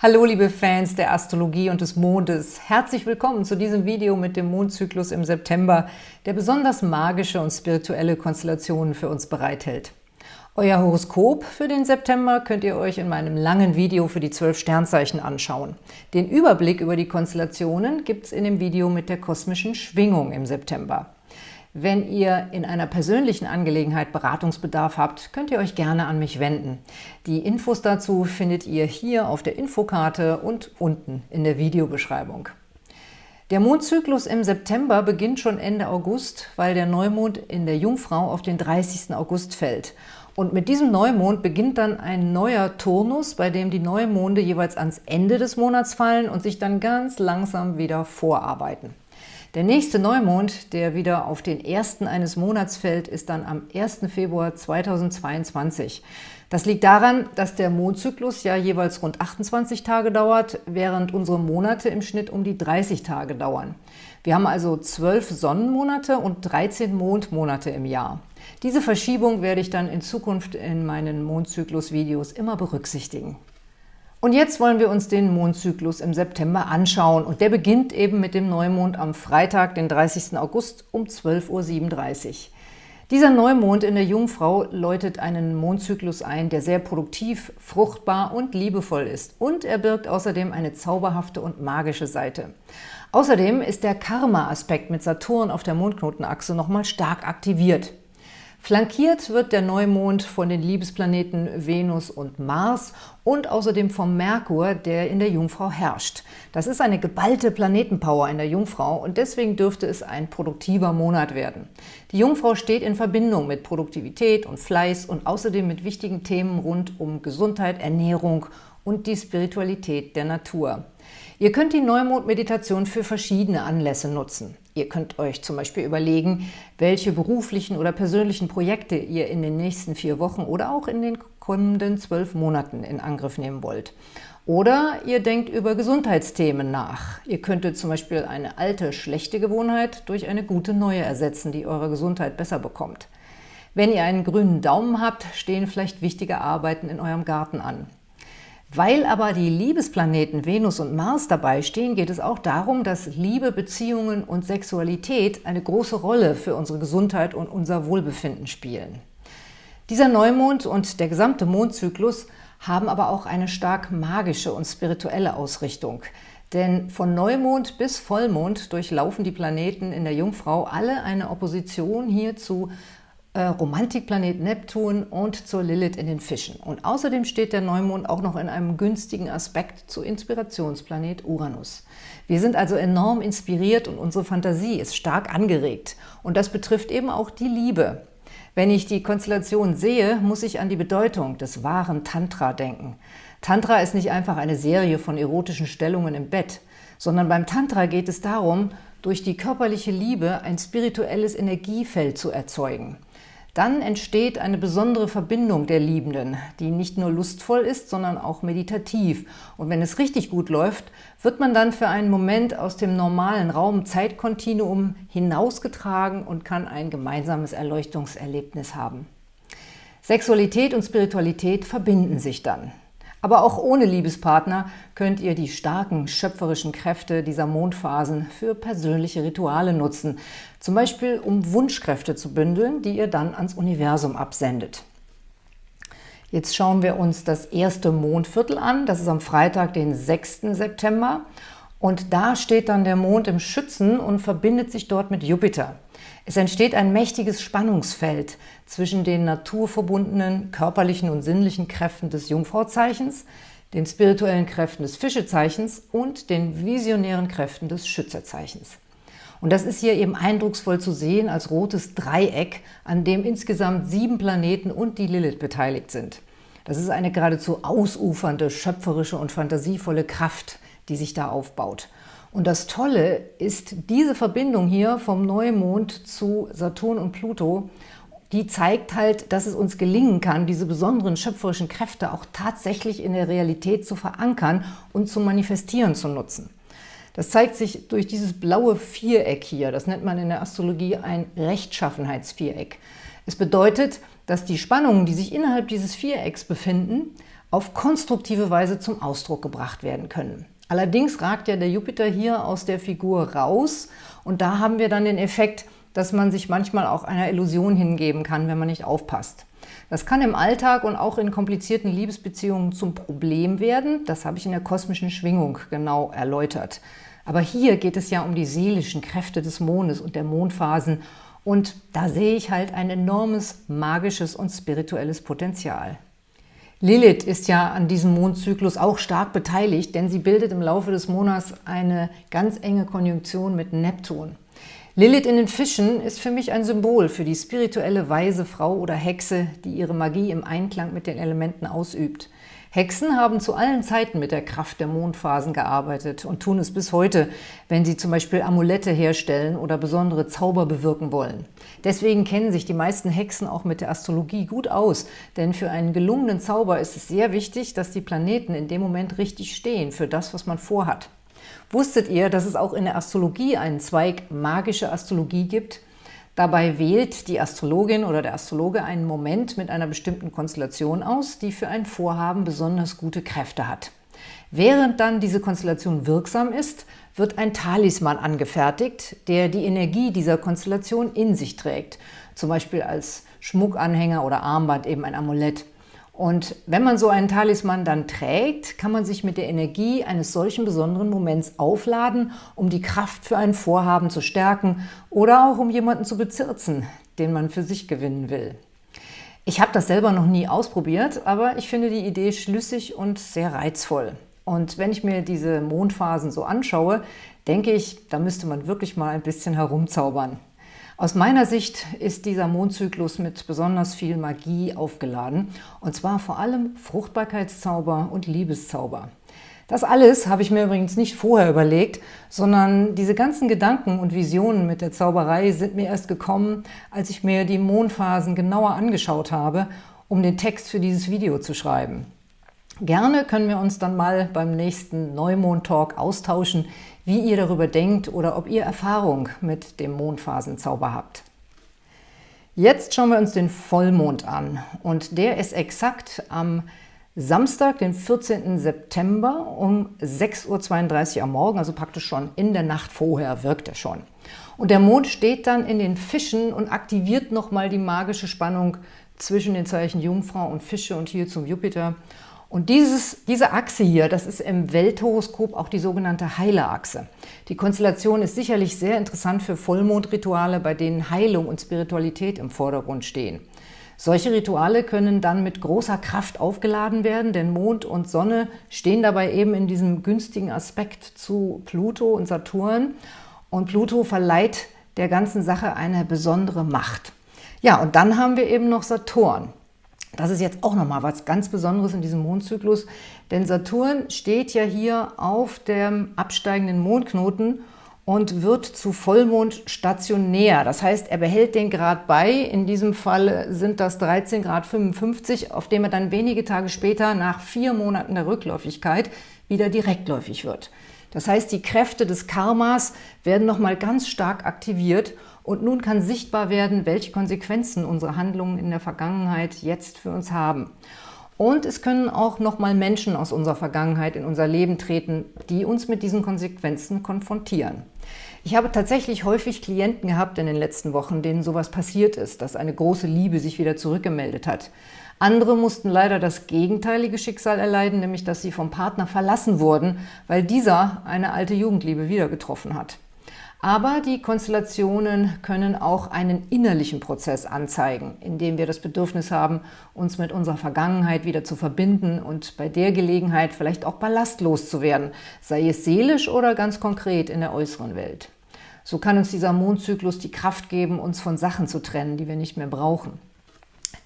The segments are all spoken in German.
Hallo liebe Fans der Astrologie und des Mondes. Herzlich willkommen zu diesem Video mit dem Mondzyklus im September, der besonders magische und spirituelle Konstellationen für uns bereithält. Euer Horoskop für den September könnt ihr euch in meinem langen Video für die zwölf Sternzeichen anschauen. Den Überblick über die Konstellationen gibt es in dem Video mit der kosmischen Schwingung im September. Wenn ihr in einer persönlichen Angelegenheit Beratungsbedarf habt, könnt ihr euch gerne an mich wenden. Die Infos dazu findet ihr hier auf der Infokarte und unten in der Videobeschreibung. Der Mondzyklus im September beginnt schon Ende August, weil der Neumond in der Jungfrau auf den 30. August fällt. Und mit diesem Neumond beginnt dann ein neuer Turnus, bei dem die Neumonde jeweils ans Ende des Monats fallen und sich dann ganz langsam wieder vorarbeiten. Der nächste Neumond, der wieder auf den ersten eines Monats fällt, ist dann am 1. Februar 2022. Das liegt daran, dass der Mondzyklus ja jeweils rund 28 Tage dauert, während unsere Monate im Schnitt um die 30 Tage dauern. Wir haben also 12 Sonnenmonate und 13 Mondmonate im Jahr. Diese Verschiebung werde ich dann in Zukunft in meinen Mondzyklus-Videos immer berücksichtigen. Und jetzt wollen wir uns den Mondzyklus im September anschauen. Und der beginnt eben mit dem Neumond am Freitag, den 30. August um 12.37 Uhr. Dieser Neumond in der Jungfrau läutet einen Mondzyklus ein, der sehr produktiv, fruchtbar und liebevoll ist. Und er birgt außerdem eine zauberhafte und magische Seite. Außerdem ist der Karma-Aspekt mit Saturn auf der Mondknotenachse nochmal stark aktiviert. Flankiert wird der Neumond von den Liebesplaneten Venus und Mars und außerdem vom Merkur, der in der Jungfrau herrscht. Das ist eine geballte Planetenpower in der Jungfrau und deswegen dürfte es ein produktiver Monat werden. Die Jungfrau steht in Verbindung mit Produktivität und Fleiß und außerdem mit wichtigen Themen rund um Gesundheit, Ernährung und die Spiritualität der Natur. Ihr könnt die Neumond-Meditation für verschiedene Anlässe nutzen. Ihr könnt euch zum Beispiel überlegen, welche beruflichen oder persönlichen Projekte ihr in den nächsten vier Wochen oder auch in den kommenden zwölf Monaten in Angriff nehmen wollt. Oder ihr denkt über Gesundheitsthemen nach. Ihr könntet zum Beispiel eine alte, schlechte Gewohnheit durch eine gute neue ersetzen, die eure Gesundheit besser bekommt. Wenn ihr einen grünen Daumen habt, stehen vielleicht wichtige Arbeiten in eurem Garten an. Weil aber die Liebesplaneten Venus und Mars dabei stehen, geht es auch darum, dass Liebe, Beziehungen und Sexualität eine große Rolle für unsere Gesundheit und unser Wohlbefinden spielen. Dieser Neumond und der gesamte Mondzyklus haben aber auch eine stark magische und spirituelle Ausrichtung. Denn von Neumond bis Vollmond durchlaufen die Planeten in der Jungfrau alle eine Opposition hier zu äh, Romantikplanet Neptun und zur Lilith in den Fischen. Und außerdem steht der Neumond auch noch in einem günstigen Aspekt zu Inspirationsplanet Uranus. Wir sind also enorm inspiriert und unsere Fantasie ist stark angeregt. Und das betrifft eben auch die Liebe. Wenn ich die Konstellation sehe, muss ich an die Bedeutung des wahren Tantra denken. Tantra ist nicht einfach eine Serie von erotischen Stellungen im Bett, sondern beim Tantra geht es darum, durch die körperliche Liebe ein spirituelles Energiefeld zu erzeugen. Dann entsteht eine besondere Verbindung der Liebenden, die nicht nur lustvoll ist, sondern auch meditativ. Und wenn es richtig gut läuft, wird man dann für einen Moment aus dem normalen Raum-Zeitkontinuum hinausgetragen und kann ein gemeinsames Erleuchtungserlebnis haben. Sexualität und Spiritualität verbinden sich dann. Aber auch ohne Liebespartner könnt ihr die starken schöpferischen Kräfte dieser Mondphasen für persönliche Rituale nutzen, zum Beispiel um Wunschkräfte zu bündeln, die ihr dann ans Universum absendet. Jetzt schauen wir uns das erste Mondviertel an. Das ist am Freitag, den 6. September. Und da steht dann der Mond im Schützen und verbindet sich dort mit Jupiter. Es entsteht ein mächtiges Spannungsfeld zwischen den naturverbundenen körperlichen und sinnlichen Kräften des Jungfrauzeichens, den spirituellen Kräften des Fischezeichens und den visionären Kräften des Schützezeichens. Und das ist hier eben eindrucksvoll zu sehen als rotes Dreieck, an dem insgesamt sieben Planeten und die Lilith beteiligt sind. Das ist eine geradezu ausufernde, schöpferische und fantasievolle Kraft, die sich da aufbaut. Und das Tolle ist diese Verbindung hier vom Neumond zu Saturn und Pluto, die zeigt halt, dass es uns gelingen kann, diese besonderen schöpferischen Kräfte auch tatsächlich in der Realität zu verankern und zu manifestieren zu nutzen. Das zeigt sich durch dieses blaue Viereck hier. Das nennt man in der Astrologie ein Rechtschaffenheitsviereck. Es bedeutet, dass die Spannungen, die sich innerhalb dieses Vierecks befinden, auf konstruktive Weise zum Ausdruck gebracht werden können. Allerdings ragt ja der Jupiter hier aus der Figur raus und da haben wir dann den Effekt, dass man sich manchmal auch einer Illusion hingeben kann, wenn man nicht aufpasst. Das kann im Alltag und auch in komplizierten Liebesbeziehungen zum Problem werden. Das habe ich in der kosmischen Schwingung genau erläutert. Aber hier geht es ja um die seelischen Kräfte des Mondes und der Mondphasen. Und da sehe ich halt ein enormes magisches und spirituelles Potenzial. Lilith ist ja an diesem Mondzyklus auch stark beteiligt, denn sie bildet im Laufe des Monats eine ganz enge Konjunktion mit Neptun. Lilith in den Fischen ist für mich ein Symbol für die spirituelle weise Frau oder Hexe, die ihre Magie im Einklang mit den Elementen ausübt. Hexen haben zu allen Zeiten mit der Kraft der Mondphasen gearbeitet und tun es bis heute, wenn sie zum Beispiel Amulette herstellen oder besondere Zauber bewirken wollen. Deswegen kennen sich die meisten Hexen auch mit der Astrologie gut aus, denn für einen gelungenen Zauber ist es sehr wichtig, dass die Planeten in dem Moment richtig stehen für das, was man vorhat. Wusstet ihr, dass es auch in der Astrologie einen Zweig magische Astrologie gibt? Dabei wählt die Astrologin oder der Astrologe einen Moment mit einer bestimmten Konstellation aus, die für ein Vorhaben besonders gute Kräfte hat. Während dann diese Konstellation wirksam ist, wird ein Talisman angefertigt, der die Energie dieser Konstellation in sich trägt, zum Beispiel als Schmuckanhänger oder Armband, eben ein Amulett. Und wenn man so einen Talisman dann trägt, kann man sich mit der Energie eines solchen besonderen Moments aufladen, um die Kraft für ein Vorhaben zu stärken oder auch um jemanden zu bezirzen, den man für sich gewinnen will. Ich habe das selber noch nie ausprobiert, aber ich finde die Idee schlüssig und sehr reizvoll. Und wenn ich mir diese Mondphasen so anschaue, denke ich, da müsste man wirklich mal ein bisschen herumzaubern. Aus meiner Sicht ist dieser Mondzyklus mit besonders viel Magie aufgeladen, und zwar vor allem Fruchtbarkeitszauber und Liebeszauber. Das alles habe ich mir übrigens nicht vorher überlegt, sondern diese ganzen Gedanken und Visionen mit der Zauberei sind mir erst gekommen, als ich mir die Mondphasen genauer angeschaut habe, um den Text für dieses Video zu schreiben. Gerne können wir uns dann mal beim nächsten Neumond-Talk austauschen, wie ihr darüber denkt oder ob ihr Erfahrung mit dem Mondphasenzauber habt. Jetzt schauen wir uns den Vollmond an und der ist exakt am Samstag, den 14. September um 6.32 Uhr am Morgen, also praktisch schon in der Nacht vorher wirkt er schon. Und der Mond steht dann in den Fischen und aktiviert nochmal die magische Spannung zwischen den Zeichen Jungfrau und Fische und hier zum Jupiter. Und dieses, diese Achse hier, das ist im Welthoroskop auch die sogenannte Heilerachse. Die Konstellation ist sicherlich sehr interessant für Vollmondrituale, bei denen Heilung und Spiritualität im Vordergrund stehen. Solche Rituale können dann mit großer Kraft aufgeladen werden, denn Mond und Sonne stehen dabei eben in diesem günstigen Aspekt zu Pluto und Saturn. Und Pluto verleiht der ganzen Sache eine besondere Macht. Ja, und dann haben wir eben noch Saturn. Das ist jetzt auch nochmal was ganz Besonderes in diesem Mondzyklus, denn Saturn steht ja hier auf dem absteigenden Mondknoten und wird zu Vollmond stationär. Das heißt, er behält den Grad bei. In diesem Fall sind das 13 Grad 55, auf dem er dann wenige Tage später nach vier Monaten der Rückläufigkeit wieder direktläufig wird. Das heißt, die Kräfte des Karmas werden nochmal ganz stark aktiviert und nun kann sichtbar werden, welche Konsequenzen unsere Handlungen in der Vergangenheit jetzt für uns haben. Und es können auch nochmal Menschen aus unserer Vergangenheit in unser Leben treten, die uns mit diesen Konsequenzen konfrontieren. Ich habe tatsächlich häufig Klienten gehabt in den letzten Wochen, denen sowas passiert ist, dass eine große Liebe sich wieder zurückgemeldet hat. Andere mussten leider das gegenteilige Schicksal erleiden, nämlich dass sie vom Partner verlassen wurden, weil dieser eine alte Jugendliebe wieder getroffen hat. Aber die Konstellationen können auch einen innerlichen Prozess anzeigen, indem wir das Bedürfnis haben, uns mit unserer Vergangenheit wieder zu verbinden und bei der Gelegenheit vielleicht auch ballastlos zu werden, sei es seelisch oder ganz konkret in der äußeren Welt. So kann uns dieser Mondzyklus die Kraft geben, uns von Sachen zu trennen, die wir nicht mehr brauchen.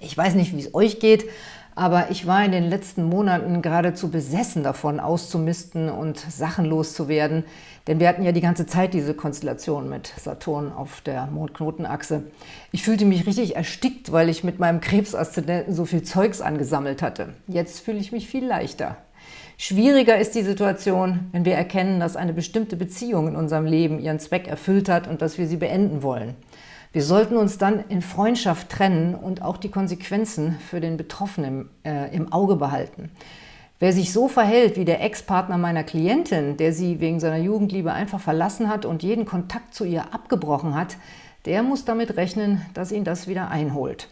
Ich weiß nicht, wie es euch geht, aber ich war in den letzten Monaten geradezu besessen davon, auszumisten und Sachen loszuwerden, denn wir hatten ja die ganze Zeit diese Konstellation mit Saturn auf der Mondknotenachse. Ich fühlte mich richtig erstickt, weil ich mit meinem Krebsaszendenten so viel Zeugs angesammelt hatte. Jetzt fühle ich mich viel leichter. Schwieriger ist die Situation, wenn wir erkennen, dass eine bestimmte Beziehung in unserem Leben ihren Zweck erfüllt hat und dass wir sie beenden wollen. Wir sollten uns dann in Freundschaft trennen und auch die Konsequenzen für den Betroffenen äh, im Auge behalten. Wer sich so verhält wie der Ex-Partner meiner Klientin, der sie wegen seiner Jugendliebe einfach verlassen hat und jeden Kontakt zu ihr abgebrochen hat, der muss damit rechnen, dass ihn das wieder einholt.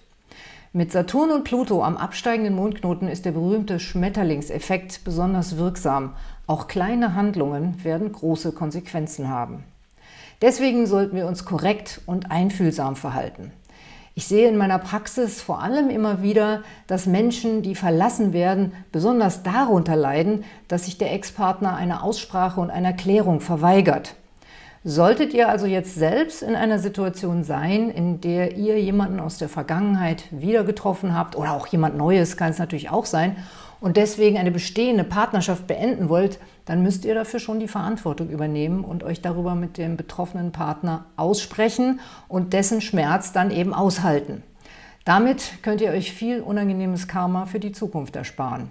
Mit Saturn und Pluto am absteigenden Mondknoten ist der berühmte Schmetterlingseffekt besonders wirksam. Auch kleine Handlungen werden große Konsequenzen haben. Deswegen sollten wir uns korrekt und einfühlsam verhalten. Ich sehe in meiner Praxis vor allem immer wieder, dass Menschen, die verlassen werden, besonders darunter leiden, dass sich der Ex-Partner eine Aussprache und eine Erklärung verweigert. Solltet ihr also jetzt selbst in einer Situation sein, in der ihr jemanden aus der Vergangenheit wieder getroffen habt oder auch jemand Neues, kann es natürlich auch sein, und deswegen eine bestehende Partnerschaft beenden wollt, dann müsst ihr dafür schon die Verantwortung übernehmen und euch darüber mit dem betroffenen Partner aussprechen und dessen Schmerz dann eben aushalten. Damit könnt ihr euch viel unangenehmes Karma für die Zukunft ersparen.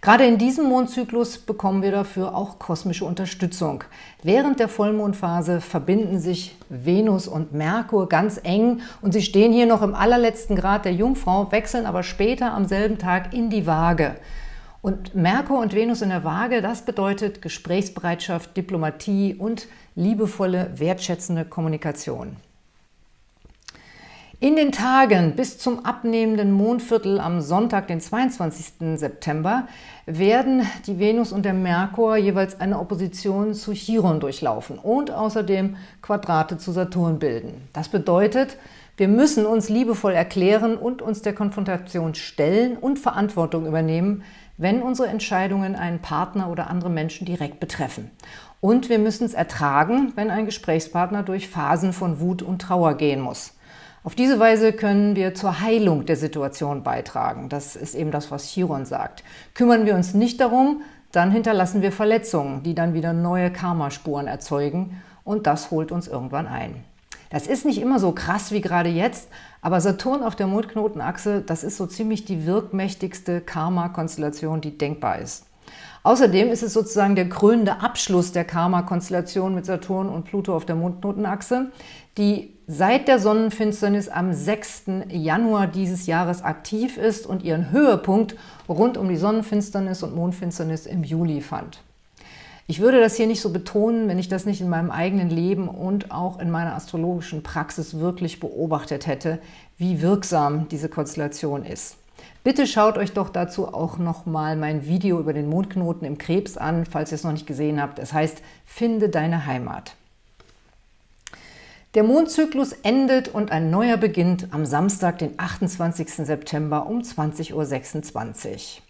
Gerade in diesem Mondzyklus bekommen wir dafür auch kosmische Unterstützung. Während der Vollmondphase verbinden sich Venus und Merkur ganz eng und sie stehen hier noch im allerletzten Grad der Jungfrau, wechseln aber später am selben Tag in die Waage. Und Merkur und Venus in der Waage, das bedeutet Gesprächsbereitschaft, Diplomatie und liebevolle, wertschätzende Kommunikation. In den Tagen bis zum abnehmenden Mondviertel am Sonntag, den 22. September, werden die Venus und der Merkur jeweils eine Opposition zu Chiron durchlaufen und außerdem Quadrate zu Saturn bilden. Das bedeutet, wir müssen uns liebevoll erklären und uns der Konfrontation stellen und Verantwortung übernehmen, wenn unsere Entscheidungen einen Partner oder andere Menschen direkt betreffen. Und wir müssen es ertragen, wenn ein Gesprächspartner durch Phasen von Wut und Trauer gehen muss. Auf diese Weise können wir zur Heilung der Situation beitragen. Das ist eben das, was Chiron sagt. Kümmern wir uns nicht darum, dann hinterlassen wir Verletzungen, die dann wieder neue Karmaspuren erzeugen und das holt uns irgendwann ein. Das ist nicht immer so krass wie gerade jetzt, aber Saturn auf der Mondknotenachse, das ist so ziemlich die wirkmächtigste Karma-Konstellation, die denkbar ist. Außerdem ist es sozusagen der krönende Abschluss der Karma-Konstellation mit Saturn und Pluto auf der Mondknotenachse, die seit der Sonnenfinsternis am 6. Januar dieses Jahres aktiv ist und ihren Höhepunkt rund um die Sonnenfinsternis und Mondfinsternis im Juli fand. Ich würde das hier nicht so betonen, wenn ich das nicht in meinem eigenen Leben und auch in meiner astrologischen Praxis wirklich beobachtet hätte, wie wirksam diese Konstellation ist. Bitte schaut euch doch dazu auch nochmal mein Video über den Mondknoten im Krebs an, falls ihr es noch nicht gesehen habt. Es heißt Finde deine Heimat. Der Mondzyklus endet und ein neuer beginnt am Samstag, den 28. September um 20.26 Uhr.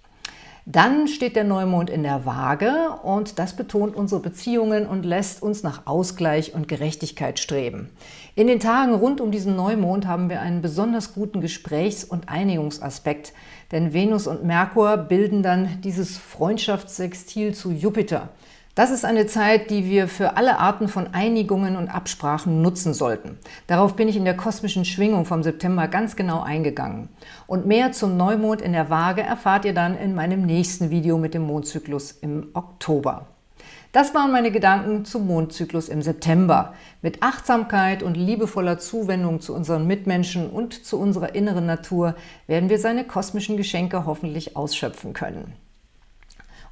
Dann steht der Neumond in der Waage und das betont unsere Beziehungen und lässt uns nach Ausgleich und Gerechtigkeit streben. In den Tagen rund um diesen Neumond haben wir einen besonders guten Gesprächs- und Einigungsaspekt, denn Venus und Merkur bilden dann dieses Freundschaftssextil zu Jupiter – das ist eine Zeit, die wir für alle Arten von Einigungen und Absprachen nutzen sollten. Darauf bin ich in der kosmischen Schwingung vom September ganz genau eingegangen. Und mehr zum Neumond in der Waage erfahrt ihr dann in meinem nächsten Video mit dem Mondzyklus im Oktober. Das waren meine Gedanken zum Mondzyklus im September. Mit Achtsamkeit und liebevoller Zuwendung zu unseren Mitmenschen und zu unserer inneren Natur werden wir seine kosmischen Geschenke hoffentlich ausschöpfen können.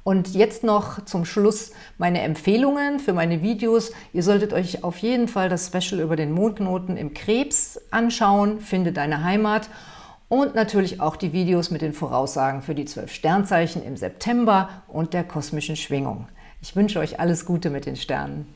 Und jetzt noch zum Schluss meine Empfehlungen für meine Videos. Ihr solltet euch auf jeden Fall das Special über den Mondknoten im Krebs anschauen, Finde deine Heimat und natürlich auch die Videos mit den Voraussagen für die zwölf Sternzeichen im September und der kosmischen Schwingung. Ich wünsche euch alles Gute mit den Sternen.